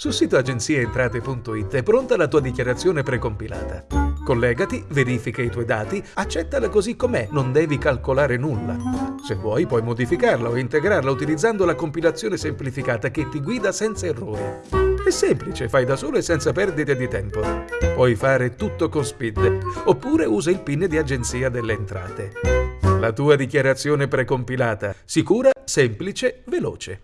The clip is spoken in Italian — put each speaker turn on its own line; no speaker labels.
Sul sito agenzieentrate.it è pronta la tua dichiarazione precompilata. Collegati, verifica i tuoi dati, accettala così com'è, non devi calcolare nulla. Se vuoi puoi modificarla o integrarla utilizzando la compilazione semplificata che ti guida senza errori. È semplice, fai da solo e senza perdite di tempo. Puoi fare tutto con Speed, oppure usa il PIN di Agenzia delle Entrate. La tua dichiarazione precompilata, sicura, semplice, veloce.